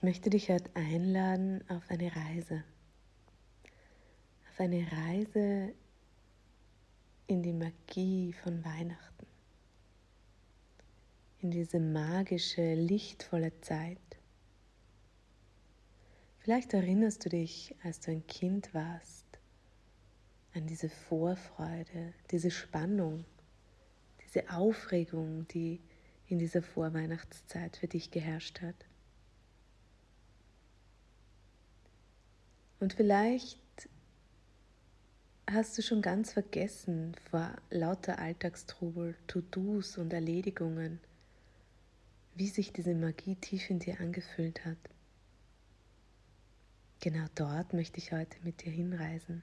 Ich möchte dich heute einladen auf eine Reise. Auf eine Reise in die Magie von Weihnachten. In diese magische, lichtvolle Zeit. Vielleicht erinnerst du dich, als du ein Kind warst, an diese Vorfreude, diese Spannung, diese Aufregung, die in dieser Vorweihnachtszeit für dich geherrscht hat. Und vielleicht hast du schon ganz vergessen vor lauter Alltagstrubel, To-Dos und Erledigungen, wie sich diese Magie tief in dir angefühlt hat. Genau dort möchte ich heute mit dir hinreisen.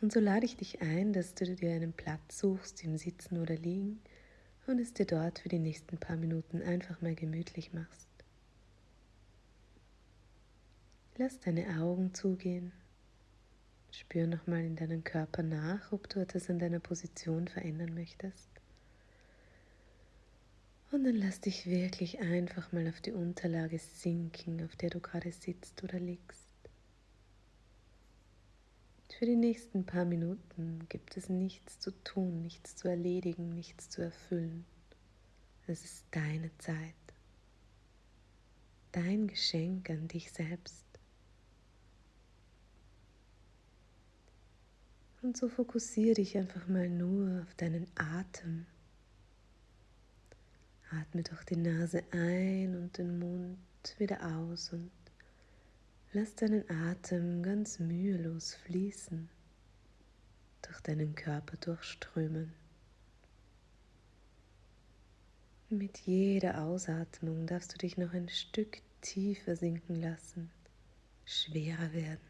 Und so lade ich dich ein, dass du dir einen Platz suchst im Sitzen oder Liegen und es dir dort für die nächsten paar Minuten einfach mal gemütlich machst. Lass deine Augen zugehen. Spür nochmal in deinen Körper nach, ob du etwas an deiner Position verändern möchtest. Und dann lass dich wirklich einfach mal auf die Unterlage sinken, auf der du gerade sitzt oder liegst. Für die nächsten paar Minuten gibt es nichts zu tun, nichts zu erledigen, nichts zu erfüllen. Es ist deine Zeit, dein Geschenk an dich selbst. Und so fokussiere dich einfach mal nur auf deinen Atem. Atme durch die Nase ein und den Mund wieder aus und lass deinen Atem ganz mühelos fließen, durch deinen Körper durchströmen. Mit jeder Ausatmung darfst du dich noch ein Stück tiefer sinken lassen, schwerer werden.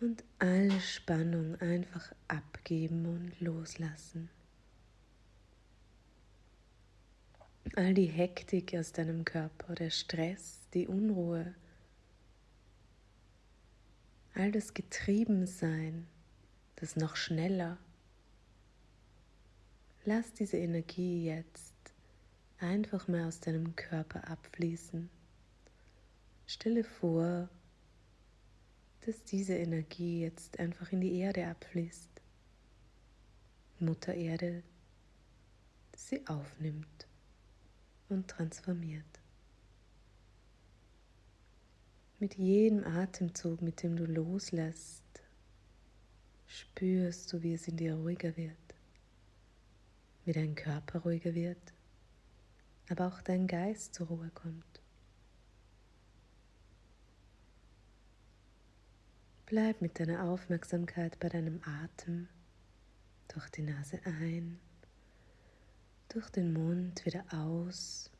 Und alle Spannung einfach abgeben und loslassen. All die Hektik aus deinem Körper, der Stress, die Unruhe, all das Getriebensein, das noch schneller. Lass diese Energie jetzt einfach mal aus deinem Körper abfließen. Stelle vor, dass diese Energie jetzt einfach in die Erde abfließt. Mutter Erde sie aufnimmt und transformiert. Mit jedem Atemzug, mit dem du loslässt, spürst du, wie es in dir ruhiger wird, wie dein Körper ruhiger wird, aber auch dein Geist zur Ruhe kommt. Bleib mit deiner Aufmerksamkeit bei deinem Atem durch die Nase ein, durch den Mund wieder aus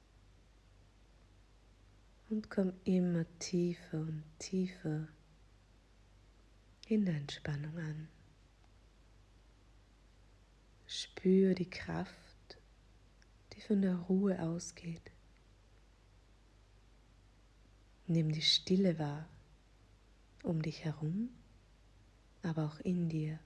und komm immer tiefer und tiefer in der Entspannung an. Spür die Kraft, die von der Ruhe ausgeht. Nimm die Stille wahr um dich herum, aber auch in dir.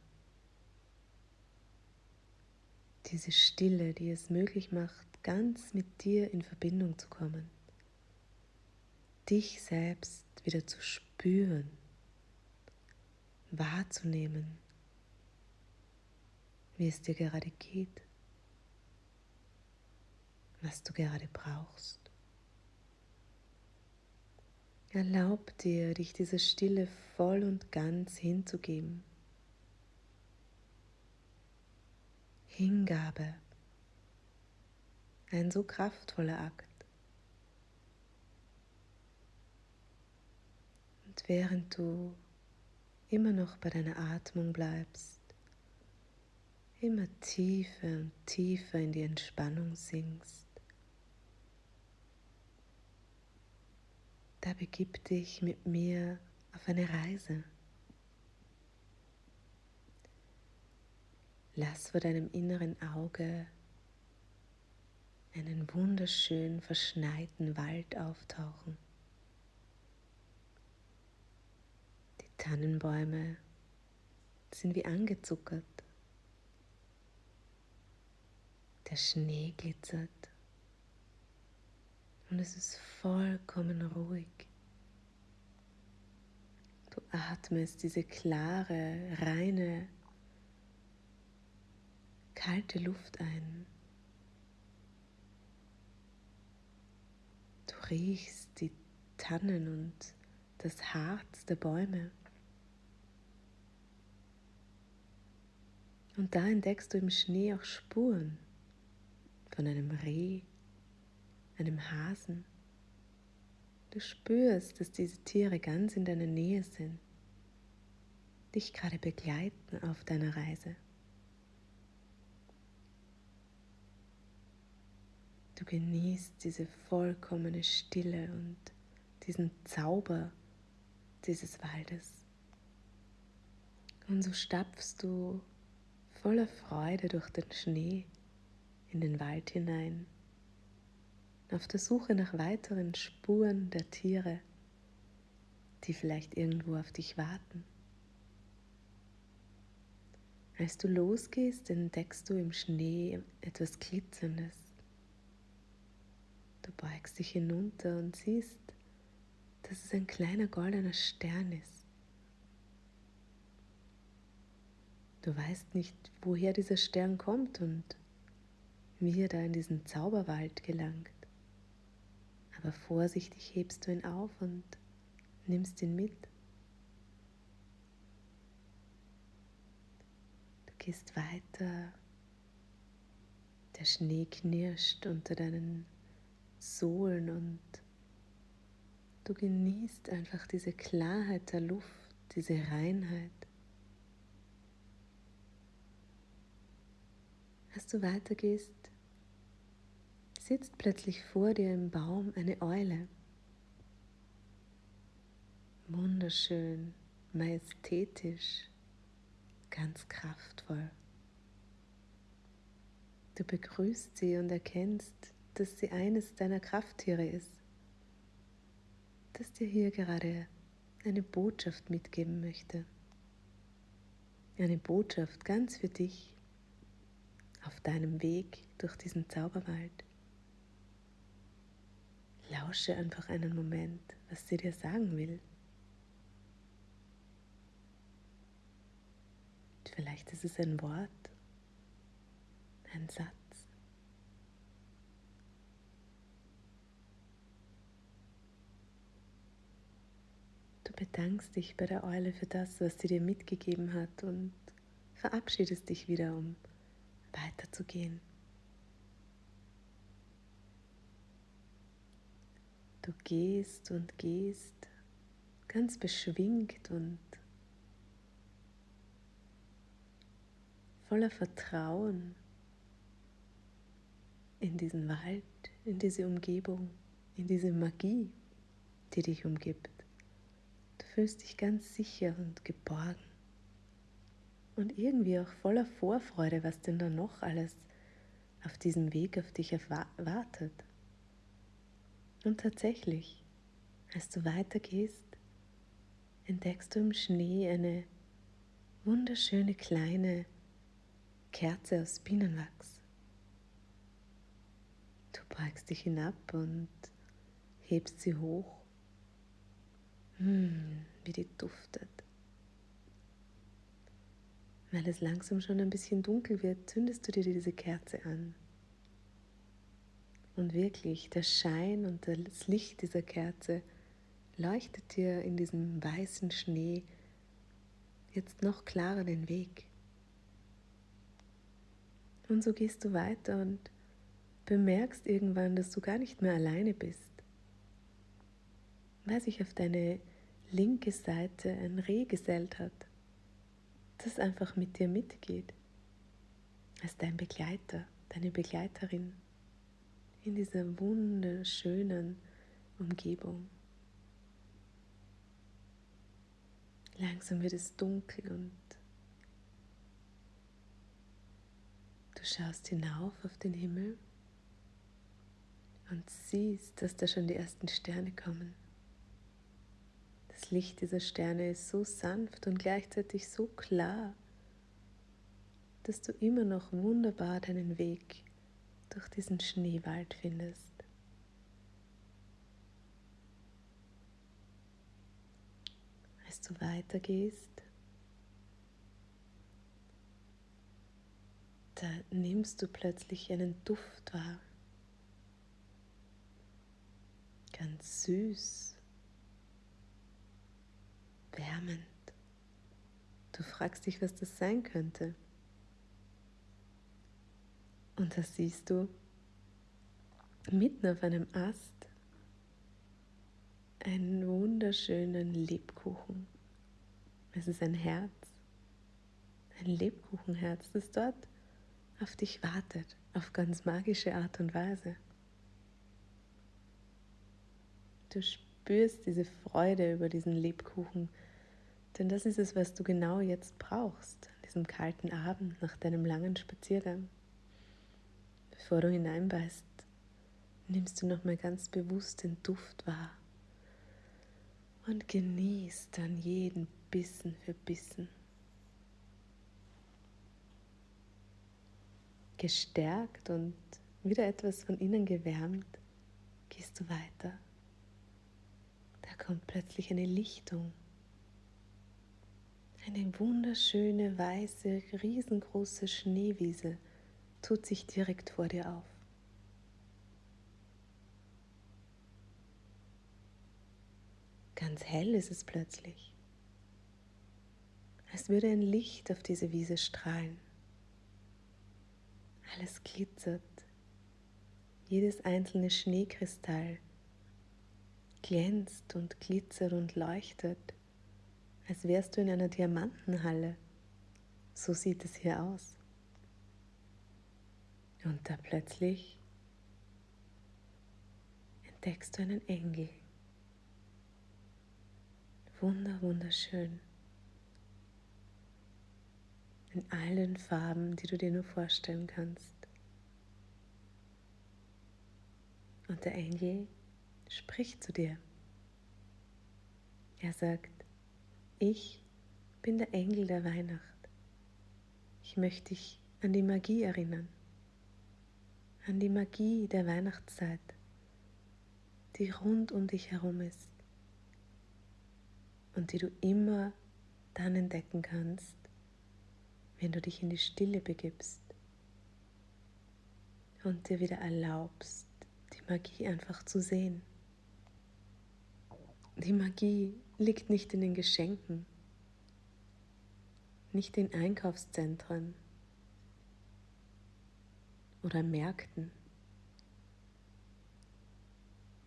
Diese Stille, die es möglich macht, ganz mit dir in Verbindung zu kommen, dich selbst wieder zu spüren, wahrzunehmen, wie es dir gerade geht, was du gerade brauchst. Erlaub dir, dich dieser Stille voll und ganz hinzugeben. Hingabe, ein so kraftvoller Akt. Und während du immer noch bei deiner Atmung bleibst, immer tiefer und tiefer in die Entspannung sinkst, begib dich mit mir auf eine Reise. Lass vor deinem inneren Auge einen wunderschön verschneiten Wald auftauchen. Die Tannenbäume sind wie angezuckert. Der Schnee glitzert Und es ist vollkommen ruhig. Du atmest diese klare, reine, kalte Luft ein. Du riechst die Tannen und das Harz der Bäume. Und da entdeckst du im Schnee auch Spuren von einem Reh, einem Hasen. Du spürst, dass diese Tiere ganz in deiner Nähe sind, dich gerade begleiten auf deiner Reise. Du genießt diese vollkommene Stille und diesen Zauber dieses Waldes. Und so stapfst du voller Freude durch den Schnee in den Wald hinein, auf der Suche nach weiteren Spuren der Tiere, die vielleicht irgendwo auf dich warten. Als du losgehst, entdeckst du im Schnee etwas Glitzerndes. Du beugst dich hinunter und siehst, dass es ein kleiner goldener Stern ist. Du weißt nicht, woher dieser Stern kommt und wie er da in diesen Zauberwald gelangt. Aber vorsichtig hebst du ihn auf und nimmst ihn mit. Du gehst weiter. Der Schnee knirscht unter deinen Sohlen und Du genießt einfach diese Klarheit der Luft, diese Reinheit. Als du weitergehst, sitzt plötzlich vor dir im Baum eine Eule. Wunderschön, majestätisch, ganz kraftvoll. Du begrüßt sie und erkennst, dass sie eines deiner Krafttiere ist das dir hier gerade eine Botschaft mitgeben möchte. Eine Botschaft ganz für dich auf deinem Weg durch diesen Zauberwald. Lausche einfach einen Moment, was sie dir sagen will. Vielleicht ist es ein Wort, ein Satz. bedankst dich bei der Eule für das, was sie dir mitgegeben hat und verabschiedest dich wieder, um weiterzugehen. Du gehst und gehst ganz beschwingt und voller Vertrauen in diesen Wald, in diese Umgebung, in diese Magie, die dich umgibt fühlst dich ganz sicher und geborgen. Und irgendwie auch voller Vorfreude, was denn da noch alles auf diesem Weg auf dich erwartet. Und tatsächlich, als du weitergehst, entdeckst du im Schnee eine wunderschöne kleine Kerze aus Bienenwachs. Du beugst dich hinab und hebst sie hoch hm, wie die duftet. Weil es langsam schon ein bisschen dunkel wird, zündest du dir diese Kerze an. Und wirklich, der Schein und das Licht dieser Kerze leuchtet dir in diesem weißen Schnee jetzt noch klarer den Weg. Und so gehst du weiter und bemerkst irgendwann, dass du gar nicht mehr alleine bist weil sich auf deine linke Seite ein Reh gesellt hat, das einfach mit dir mitgeht, als dein Begleiter, deine Begleiterin in dieser wunderschönen Umgebung. Langsam wird es dunkel und du schaust hinauf auf den Himmel und siehst, dass da schon die ersten Sterne kommen. Das Licht dieser Sterne ist so sanft und gleichzeitig so klar, dass du immer noch wunderbar deinen Weg durch diesen Schneewald findest. Als du weitergehst, da nimmst du plötzlich einen Duft wahr. Ganz süß, wärmend. Du fragst dich, was das sein könnte. Und da siehst du mitten auf einem Ast einen wunderschönen Lebkuchen. Es ist ein Herz, ein Lebkuchenherz, das dort auf dich wartet, auf ganz magische Art und Weise. Du spürst diese Freude über diesen Lebkuchen, denn das ist es, was du genau jetzt brauchst, an diesem kalten Abend nach deinem langen Spaziergang. Bevor du hineinbeißt, nimmst du nochmal ganz bewusst den Duft wahr und genießt dann jeden Bissen für Bissen. Gestärkt und wieder etwas von innen gewärmt, gehst du weiter. Da kommt plötzlich eine Lichtung. Eine wunderschöne, weiße, riesengroße Schneewiese tut sich direkt vor dir auf. Ganz hell ist es plötzlich, als würde ein Licht auf diese Wiese strahlen. Alles glitzert, jedes einzelne Schneekristall glänzt und glitzert und leuchtet, als wärst du in einer Diamantenhalle. So sieht es hier aus. Und da plötzlich entdeckst du einen Engel wunder, wunderschön. In allen Farben, die du dir nur vorstellen kannst. Und der Engel spricht zu dir. Er sagt, ich bin der Engel der Weihnacht. Ich möchte dich an die Magie erinnern, an die Magie der Weihnachtszeit, die rund um dich herum ist und die du immer dann entdecken kannst, wenn du dich in die Stille begibst und dir wieder erlaubst, die Magie einfach zu sehen. Die Magie liegt nicht in den Geschenken, nicht in Einkaufszentren oder Märkten.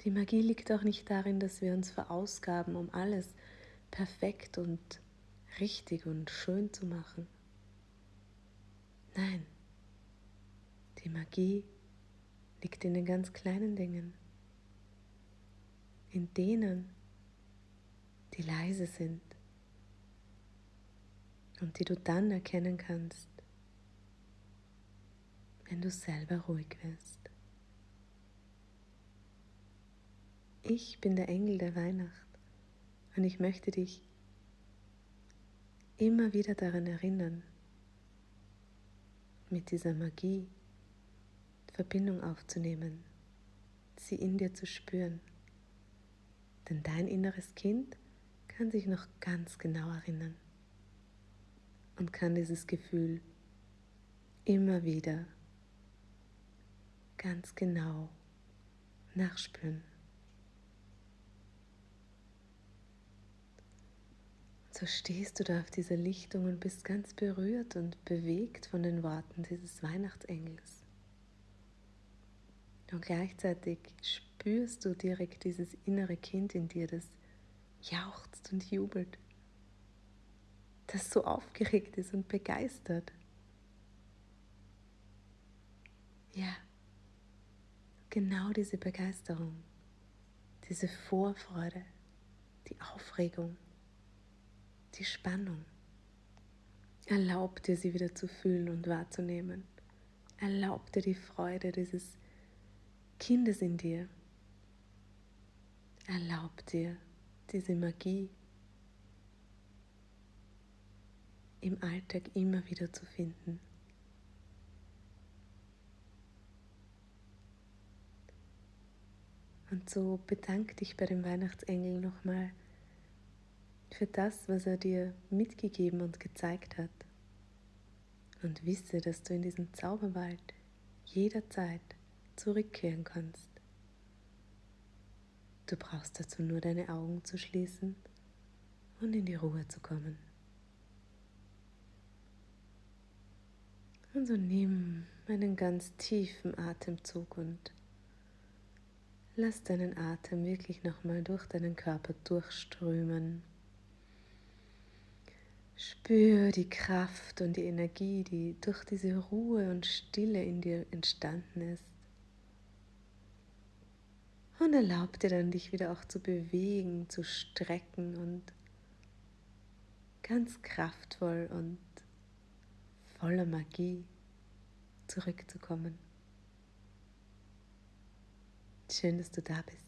Die Magie liegt auch nicht darin, dass wir uns verausgaben, um alles perfekt und richtig und schön zu machen. Nein, die Magie liegt in den ganz kleinen Dingen, in denen, die leise sind und die du dann erkennen kannst, wenn du selber ruhig wirst. Ich bin der Engel der Weihnacht. Und ich möchte dich immer wieder daran erinnern, mit dieser Magie Verbindung aufzunehmen, sie in dir zu spüren. Denn dein inneres Kind kann sich noch ganz genau erinnern und kann dieses Gefühl immer wieder ganz genau nachspüren. So stehst du da auf dieser Lichtung und bist ganz berührt und bewegt von den Worten dieses Weihnachtsengels. Und gleichzeitig spürst du direkt dieses innere Kind in dir, das jauchzt und jubelt, das so aufgeregt ist und begeistert. Ja, genau diese Begeisterung, diese Vorfreude, die Aufregung die Spannung. Erlaub dir, sie wieder zu fühlen und wahrzunehmen. Erlaub dir die Freude dieses Kindes in dir. Erlaub dir diese Magie im Alltag immer wieder zu finden. Und so bedank dich bei dem Weihnachtsengel nochmal für das, was er dir mitgegeben und gezeigt hat. Und wisse, dass du in diesen Zauberwald jederzeit zurückkehren kannst. Du brauchst dazu nur deine Augen zu schließen und in die Ruhe zu kommen. Und so nimm einen ganz tiefen Atemzug und lass deinen Atem wirklich nochmal durch deinen Körper durchströmen. Spür die Kraft und die Energie, die durch diese Ruhe und Stille in dir entstanden ist. Und erlaub dir dann, dich wieder auch zu bewegen, zu strecken und ganz kraftvoll und voller Magie zurückzukommen. Schön, dass du da bist.